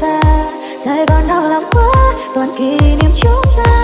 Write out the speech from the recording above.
xa. Sài Gòn đau lòng quá Toàn kỷ niệm chúng ta.